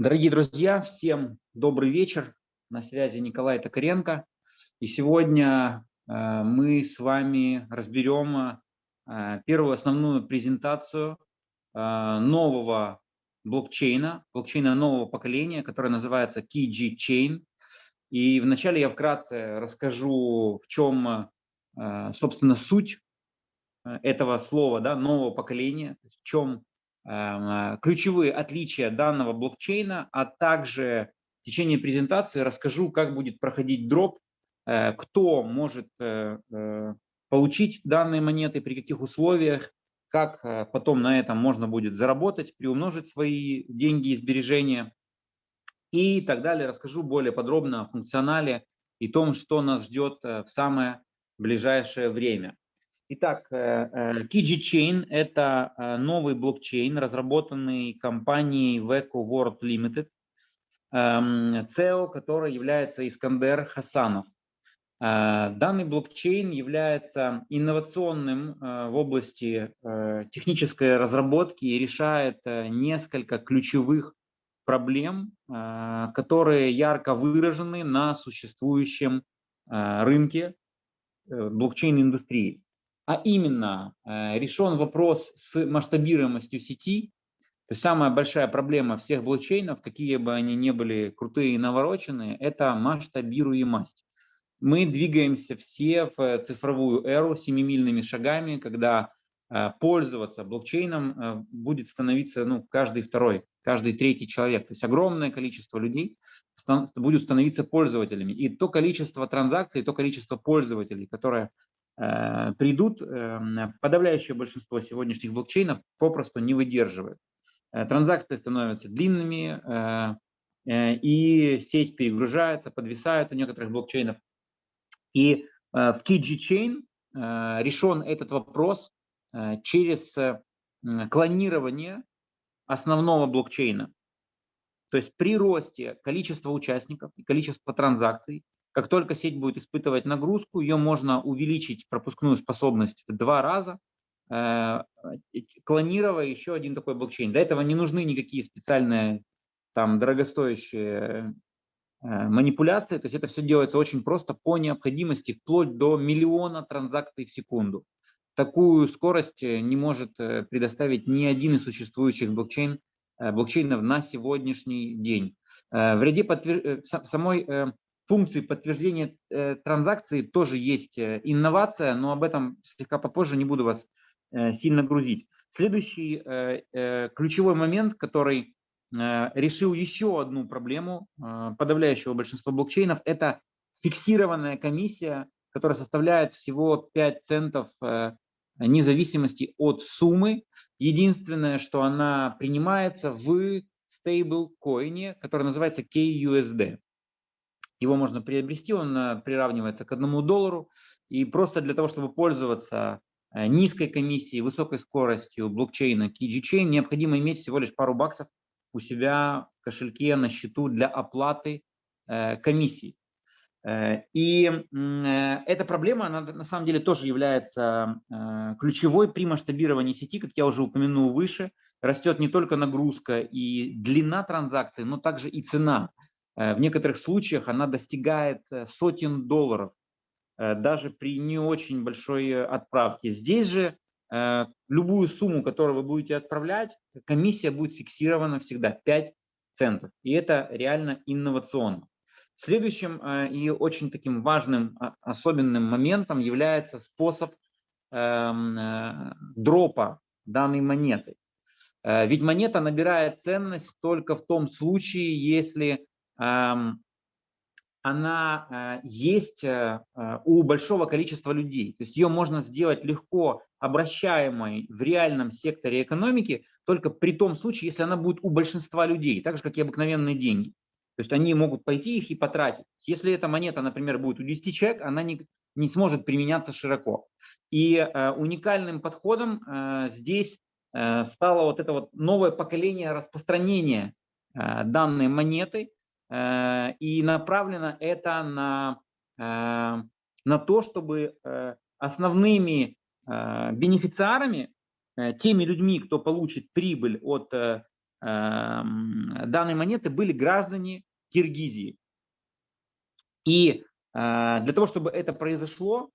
Дорогие друзья, всем добрый вечер. На связи Николай Токаренко. И сегодня э, мы с вами разберем э, первую основную презентацию э, нового блокчейна, блокчейна нового поколения, который называется KG Chain. И вначале я вкратце расскажу, в чем, собственно, суть этого слова, да, нового поколения, в чем ключевые отличия данного блокчейна, а также в течение презентации расскажу, как будет проходить дроп, э, кто может э, э, получить данные монеты, при каких условиях, как потом на этом можно будет заработать, приумножить свои деньги и сбережения и так далее. Расскажу более подробно о функционале и том, что нас ждет в самое ближайшее время. Итак, э, э, Kiji Chain – это э, новый блокчейн, разработанный компанией Veco World Limited, CEO, эм, который является Искандер Хасанов. Данный блокчейн является инновационным в области технической разработки и решает несколько ключевых проблем, которые ярко выражены на существующем рынке блокчейн-индустрии а именно э, решен вопрос с масштабируемостью сети. То есть самая большая проблема всех блокчейнов, какие бы они ни были крутые и навороченные, это масштабируемость. Мы двигаемся все в цифровую эру семимильными шагами, когда э, пользоваться блокчейном э, будет становиться ну, каждый второй, каждый третий человек. То есть огромное количество людей будет становиться пользователями. И то количество транзакций, то количество пользователей, которое Э, придут, эм, подавляющее большинство сегодняшних блокчейнов попросту не выдерживает. Э, транзакции становятся длинными, э, и сеть перегружается, подвисает у некоторых блокчейнов. И в KG Chain решен этот вопрос через клонирование основного блокчейна. То есть при росте количества участников и количества транзакций как только сеть будет испытывать нагрузку, ее можно увеличить пропускную способность в два раза, э, клонируя еще один такой блокчейн. Для этого не нужны никакие специальные там дорогостоящие э, манипуляции, то есть это все делается очень просто по необходимости, вплоть до миллиона транзакций в секунду. Такую скорость э, не может предоставить ни один из существующих блокчейн, блокчейнов на сегодняшний день. В ряде подтвер... самой функции подтверждения э, транзакции тоже есть э, инновация, но об этом слегка попозже, не буду вас э, сильно грузить. Следующий ключевой момент, который решил еще одну проблему подавляющего большинства блокчейнов, это фиксированная комиссия, которая составляет всего 5 центов независимости от суммы. Единственное, что она принимается в стейблкоине, который называется KUSD. Его можно приобрести, он э, приравнивается к одному доллару. И просто для того, чтобы пользоваться э, низкой комиссией, высокой скоростью блокчейна KG необходимо иметь всего лишь пару баксов у себя в кошельке на счету для оплаты э, комиссии. И эта проблема, она на самом деле тоже является ключевой при масштабировании сети, как я уже упомянул выше. Растет не только нагрузка и длина транзакций, но также и цена. Э, в некоторых случаях она достигает э, сотен долларов, э, даже при не очень большой отправке. Здесь же любую сумму, которую вы будете отправлять, комиссия будет фиксирована всегда 5 центов. И это реально инновационно. Следующим и очень таким важным а, особенным моментом является способ эм, дропа данной монеты. Ведь монета набирает ценность только в том случае, если она э, есть э, э, у большого количества людей. То есть ее можно сделать легко обращаемой в реальном секторе экономики только при том случае, если она будет у большинства людей, так же, как и обыкновенные деньги. То есть они могут пойти их и потратить. Если эта монета, например, будет у 10 человек, она не, не сможет применяться широко. И э, уникальным подходом э, здесь э, стало вот это вот новое поколение распространения э, данной монеты, и направлено это на, э, на то, чтобы э, основными бенефициарами, теми людьми, кто получит прибыль от данной монеты были граждане Киргизии. И для того, чтобы это произошло,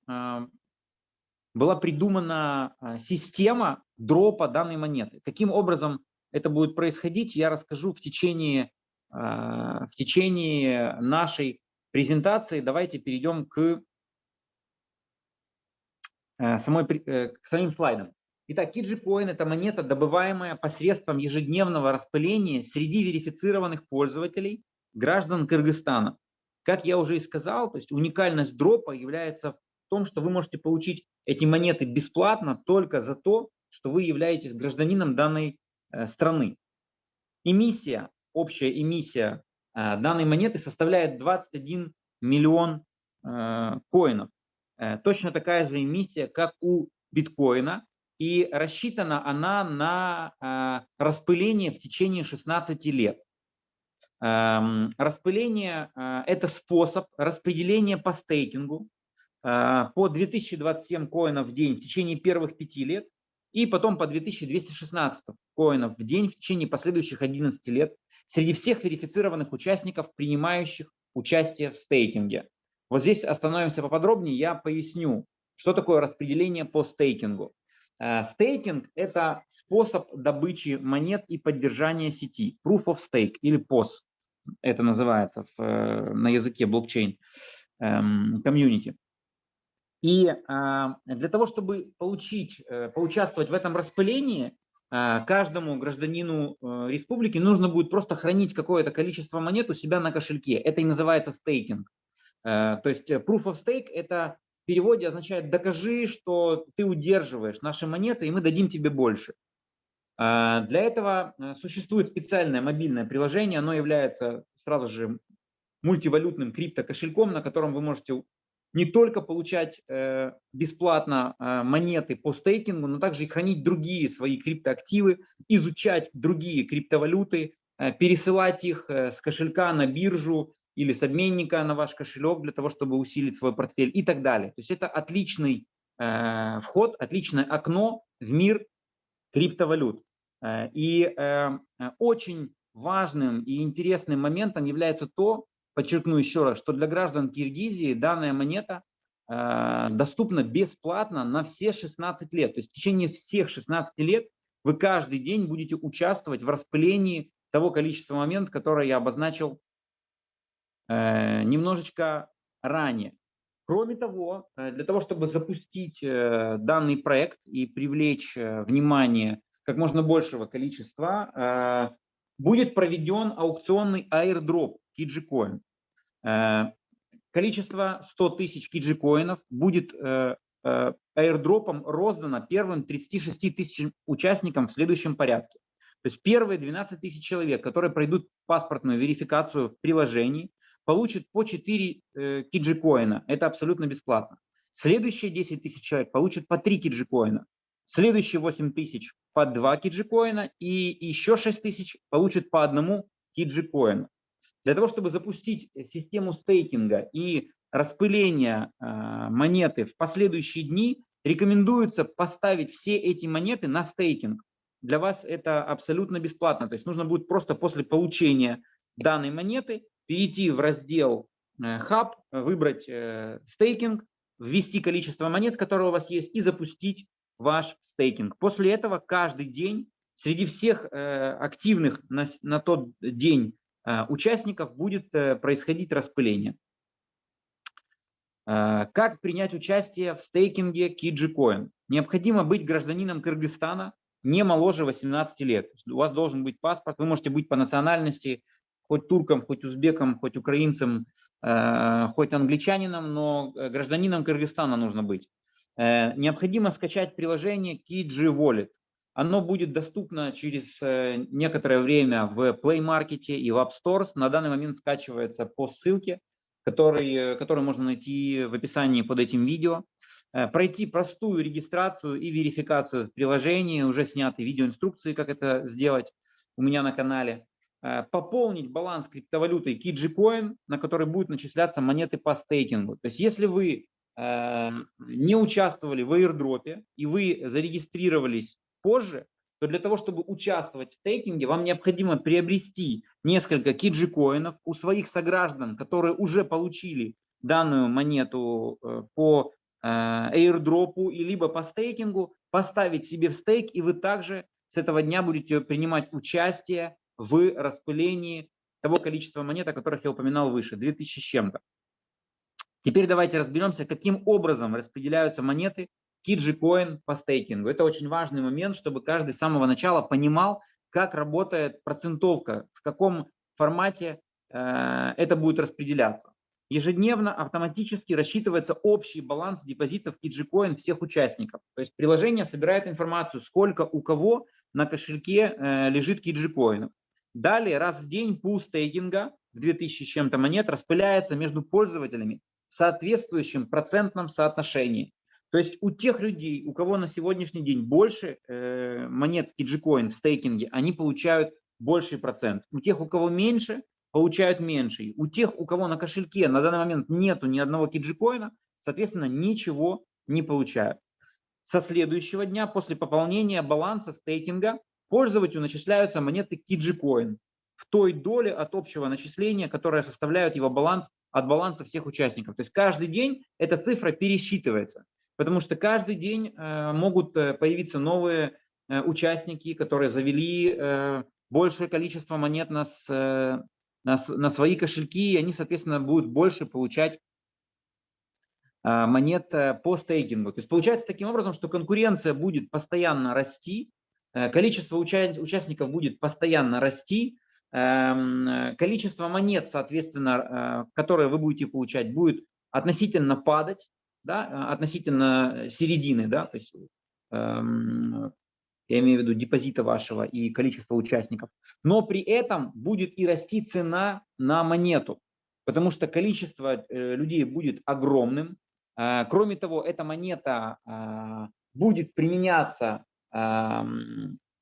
была придумана система дропа данной монеты. Каким образом это будет происходить, я расскажу в течение, в течение нашей презентации. Давайте перейдем к, самой, к самим слайдам. Итак, KGCoin – это монета, добываемая посредством ежедневного распыления среди верифицированных пользователей, граждан Кыргызстана. Как я уже и сказал, то есть уникальность дропа является в том, что вы можете получить эти монеты бесплатно только за то, что вы являетесь гражданином данной э, страны. Эмиссия, общая эмиссия э, данной монеты составляет 21 миллион э, коинов. Точно такая же эмиссия, как у биткоина, и рассчитана она на распыление в течение 16 лет. Эм, распыление это способ распределения по стейкингу по 2027 коинов в день в течение первых пяти лет и потом по 2216 коинов в день в течение последующих 11 лет среди всех верифицированных участников, принимающих участие в стейкинге. Вот здесь остановимся поподробнее, я поясню, что такое распределение по стейкингу. Э, стейкинг – это способ добычи монет и поддержания сети. Proof of Stake или POS это называется в, э, на языке блокчейн комьюнити. Эм, и э, для того, чтобы получить, поучаствовать в этом распылении, каждому гражданину республики нужно будет просто хранить какое-то количество монет у себя на кошельке. Это и называется стейкинг. То есть Proof of Stake – это в переводе означает «докажи, что ты удерживаешь наши монеты, и мы дадим тебе больше». А, для этого э, существует специальное мобильное приложение, оно является сразу же мультивалютным криптокошельком, на котором вы можете не только получать э, бесплатно э, монеты по стейкингу, но также и хранить другие свои криптоактивы, изучать другие криптовалюты, пересылать их с кошелька на биржу, или с обменника на ваш кошелек для того, чтобы усилить свой портфель и так далее. То есть это отличный э, вход, отличное окно в мир криптовалют. Э, и э, очень важным и интересным моментом является то, подчеркну еще раз, что для граждан Киргизии данная монета э, доступна бесплатно на все 16 лет. То есть в течение всех 16 лет вы каждый день будете участвовать в распылении того количества моментов, которое я обозначил Э, немножечко ранее. Кроме того, э, для того, чтобы запустить данный проект и привлечь внимание как можно большего количества, будет проведен аукционный airdrop KijiCoin. Количество 100 тысяч KijiCoinов будет airdropом роздано первым 36 тысяч участникам в следующем порядке. То есть первые 12 тысяч человек, которые пройдут паспортную верификацию в приложении, получит по 4 э, киджикоина. Это абсолютно бесплатно. Следующие 10 тысяч человек получат по 3 киджикоина. Следующие 8 тысяч по 2 киджикоина. И еще 6 тысяч получат по одному киджикоина. Для того, чтобы запустить систему стейкинга и распыления э, монеты в последующие дни, рекомендуется поставить все эти монеты на стейкинг. Для вас это абсолютно бесплатно. То есть нужно будет просто после получения данной монеты перейти в раздел Hub, э, выбрать э, стейкинг, ввести количество монет, которые у вас есть, и запустить ваш стейкинг. После этого каждый день среди всех э, активных на, на тот день участников будет происходить распыление. Как принять участие в стейкинге KijiCoin? Необходимо быть гражданином Кыргызстана не моложе 18 лет. У вас должен быть паспорт, вы можете быть по национальности хоть туркам, хоть узбекам, хоть украинцам, э, хоть англичанином, но э, гражданином Кыргызстана нужно быть. Э, необходимо скачать приложение Kiji Wallet. Оно будет доступно через некоторое время в Play Market и в App Stores. На данный момент скачивается по ссылке, который, которую можно найти в описании под этим видео. Пройти простую регистрацию и верификацию в приложении. Уже сняты видеоинструкции, как это сделать у меня на канале. Э, пополнить баланс криптовалютой KijiCoin, на который будут начисляться монеты по стейкингу. То есть если вы э, не участвовали в airdrop и вы зарегистрировались позже, то для того, чтобы участвовать в стейкинге, вам необходимо приобрести несколько киджи-коинов у своих сограждан, которые уже получили данную монету э, по э, airdropу и либо по стейкингу, поставить себе в стейк, и вы также с этого дня будете принимать участие в распылении того количества монет, о которых я упоминал выше, 2000 с чем-то. Теперь давайте разберемся, каким образом распределяются монеты Kidji по стейкингу. Это очень важный момент, чтобы каждый с самого начала понимал, как работает процентовка, в каком формате э, это будет распределяться. Ежедневно автоматически рассчитывается общий баланс депозитов Kidji всех участников. То есть приложение собирает информацию, сколько у кого на кошельке э, лежит Kidji Далее раз в день пул стейкинга в 2000 с чем-то монет распыляется между пользователями в соответствующем процентном соотношении. То есть у тех людей, у кого на сегодняшний день больше э, монет Kidgecoin в стейкинге, они получают больший процент. У тех, у кого меньше, получают меньший. У тех, у кого на кошельке на данный момент нету ни одного Kidgecoin, соответственно, ничего не получают. Со следующего дня, после пополнения баланса стейкинга, пользователю начисляются монеты Kidgecoin в той доле от общего начисления, которая составляет его баланс от баланса всех участников. То есть каждый день эта цифра пересчитывается потому что каждый день э, могут э, появиться новые э, участники, которые завели большее количество монет на, на, на свои кошельки, и они, соответственно, будут больше получать монет по стейкингу. То есть получается таким образом, что конкуренция будет постоянно расти, количество уча участников будет постоянно расти, эм, количество монет, соответственно, которые вы будете получать, будет относительно падать, да, а, относительно середины, да, то есть эм, я имею в виду депозита вашего и количество участников, но при этом будет и расти цена на монету, потому что количество э, людей будет огромным. Э, кроме того, эта монета э, будет применяться э,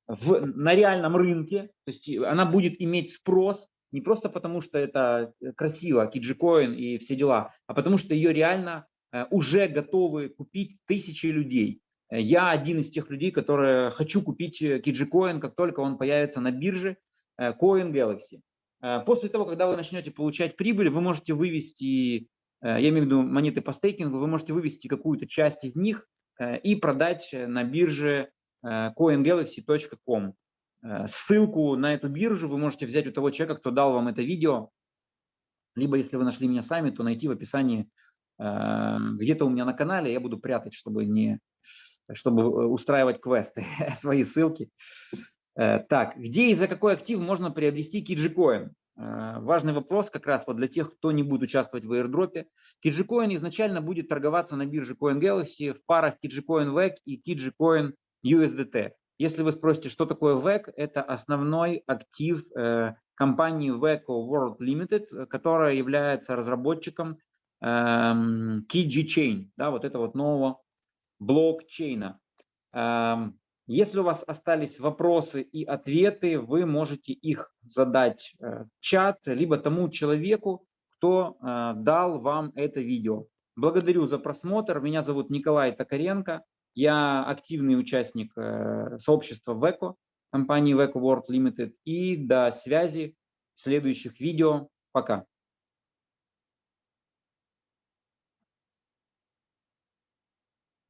в, на реальном рынке, то есть она будет иметь спрос не просто потому, что это красиво, киджикоин и все дела, а потому что ее реально Э, уже готовы купить тысячи людей. Э, я один из тех людей, которые хочу купить KijiCoin, как только он появится на бирже э, Coin Galaxy. После того, когда вы начнете получать прибыль, вы можете вывести, я имею в виду монеты по стейкингу, вы можете вывести какую-то часть из них и продать на бирже coingalaxy.com. Ссылку на эту биржу вы можете взять у того человека, кто дал вам это видео, либо если вы нашли меня сами, то найти в описании где-то у меня на канале, я буду прятать, чтобы не чтобы э, устраивать квесты, свои ссылки. Э, так, где и за какой актив можно приобрести? Э, важный вопрос как раз вот для тех, кто не будет участвовать в airdropе. KijiCoin изначально будет торговаться на бирже CoinGalaxy в парах KijiCoin VEC и KijiCoin USDT. Если вы спросите, что такое VEC, это основной актив компании VECO World Limited, которая является разработчиком эм, Kiji Chain, да, вот это вот нового блокчейна. Эм, если у вас остались вопросы и ответы, вы можете их задать э, в чат, либо тому человеку, кто э, дал вам это видео. Благодарю за просмотр. Меня зовут Николай Токаренко. Я активный участник э, сообщества ВЭКО, компании ВЭКО World Limited. И до связи в следующих видео. Пока.